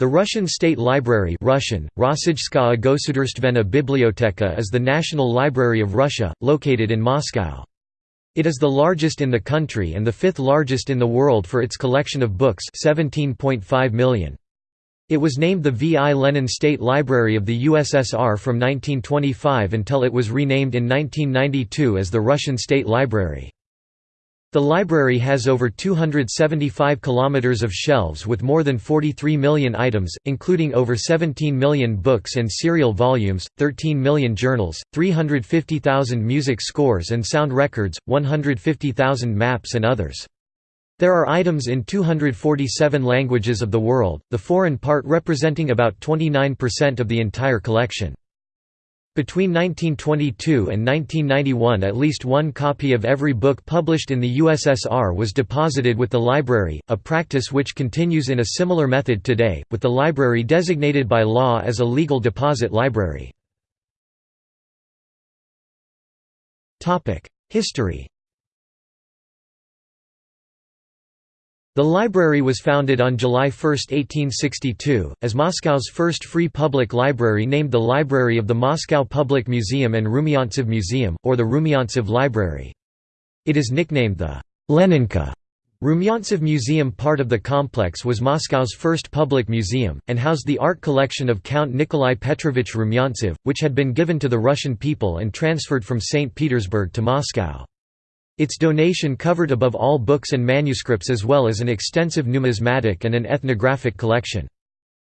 The Russian State Library Russian, Biblioteka is the National Library of Russia, located in Moscow. It is the largest in the country and the fifth largest in the world for its collection of books 17.5 million. It was named the V. I. Lenin State Library of the USSR from 1925 until it was renamed in 1992 as the Russian State Library. The library has over 275 kilometers of shelves with more than 43 million items, including over 17 million books and serial volumes, 13 million journals, 350,000 music scores and sound records, 150,000 maps and others. There are items in 247 languages of the world, the foreign part representing about 29% of the entire collection. Between 1922 and 1991 at least one copy of every book published in the USSR was deposited with the library, a practice which continues in a similar method today, with the library designated by law as a legal deposit library. History The library was founded on July 1, 1862, as Moscow's first free public library named the Library of the Moscow Public Museum and Rumyantsev Museum, or the Rumyantsev Library. It is nicknamed the Leninka. Rumyantsev Museum part of the complex was Moscow's first public museum, and housed the art collection of Count Nikolai Petrovich Rumyantsev, which had been given to the Russian people and transferred from St. Petersburg to Moscow. Its donation covered above all books and manuscripts as well as an extensive numismatic and an ethnographic collection.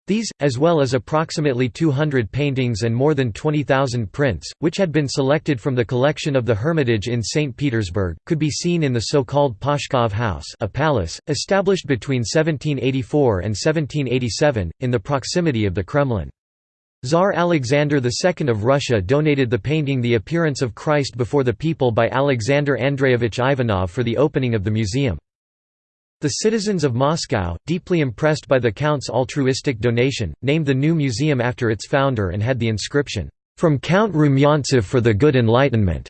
These, as well as approximately 200 paintings and more than 20,000 prints, which had been selected from the collection of the Hermitage in St. Petersburg, could be seen in the so-called Pashkov House a palace, established between 1784 and 1787, in the proximity of the Kremlin. Tsar Alexander II of Russia donated the painting The Appearance of Christ Before the People by Alexander Andreyevich Ivanov for the opening of the museum. The citizens of Moscow, deeply impressed by the Count's altruistic donation, named the new museum after its founder and had the inscription, "'From Count Rumyantsev for the Good Enlightenment'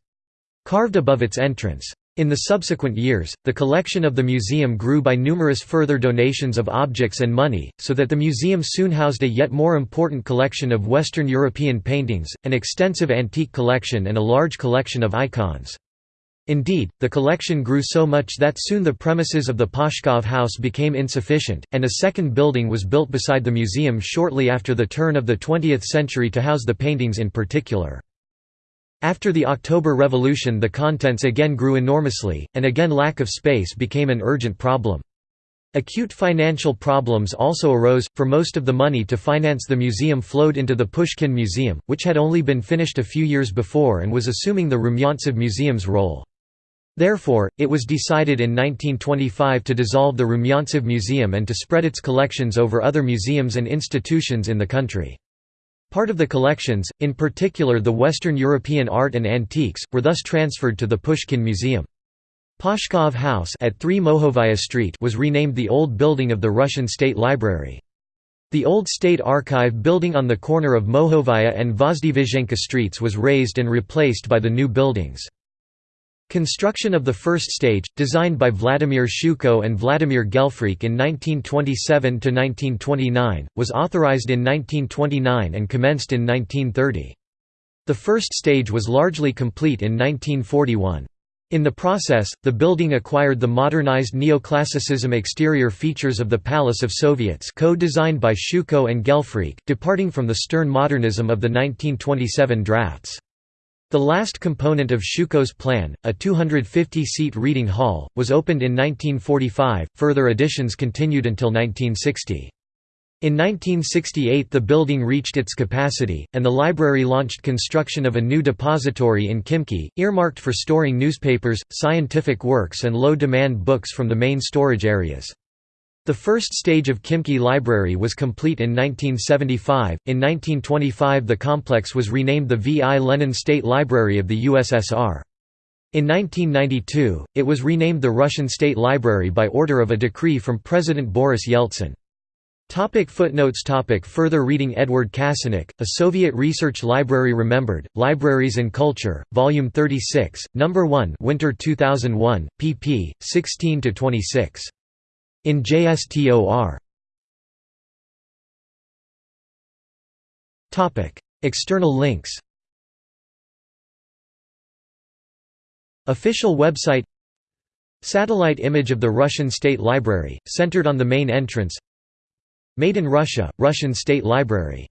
carved above its entrance. In the subsequent years, the collection of the museum grew by numerous further donations of objects and money, so that the museum soon housed a yet more important collection of Western European paintings, an extensive antique collection and a large collection of icons. Indeed, the collection grew so much that soon the premises of the Pashkov House became insufficient, and a second building was built beside the museum shortly after the turn of the 20th century to house the paintings in particular. After the October Revolution the contents again grew enormously, and again lack of space became an urgent problem. Acute financial problems also arose, for most of the money to finance the museum flowed into the Pushkin Museum, which had only been finished a few years before and was assuming the Rumyantsev Museum's role. Therefore, it was decided in 1925 to dissolve the Rumyantsev Museum and to spread its collections over other museums and institutions in the country. Part of the collections, in particular the Western European art and antiques, were thus transferred to the Pushkin Museum. Pashkov House at 3 Mokhovaya Street was renamed the old building of the Russian State Library. The old State Archive building on the corner of Mokhovaya and Vozdvizhenka streets was razed and replaced by the new buildings. Construction of the first stage, designed by Vladimir Shchuko and Vladimir Gelfreikh in 1927–1929, was authorized in 1929 and commenced in 1930. The first stage was largely complete in 1941. In the process, the building acquired the modernized neoclassicism exterior features of the Palace of Soviets co-designed by Shchuko and Gelfreikh, departing from the stern modernism of the 1927 drafts. The last component of Shchuko's plan, a 250-seat reading hall, was opened in 1945, further additions continued until 1960. In 1968 the building reached its capacity, and the library launched construction of a new depository in Khimki, earmarked for storing newspapers, scientific works and low-demand books from the main storage areas. The first stage of Khimki Library was complete in 1975. In 1925, the complex was renamed the V. I. Lenin State Library of the USSR. In 1992, it was renamed the Russian State Library by order of a decree from President Boris Yeltsin. Topic footnotes topic Further reading Edward Kasinec, A Soviet Research Library Remembered, Libraries and Culture, Volume 36, No. 1 Winter 2001, pp. 16–26. In JSTOR External links. Official website. Satellite image of the Russian State Library, centered on the main entrance. Made in Russia, Russian State Library.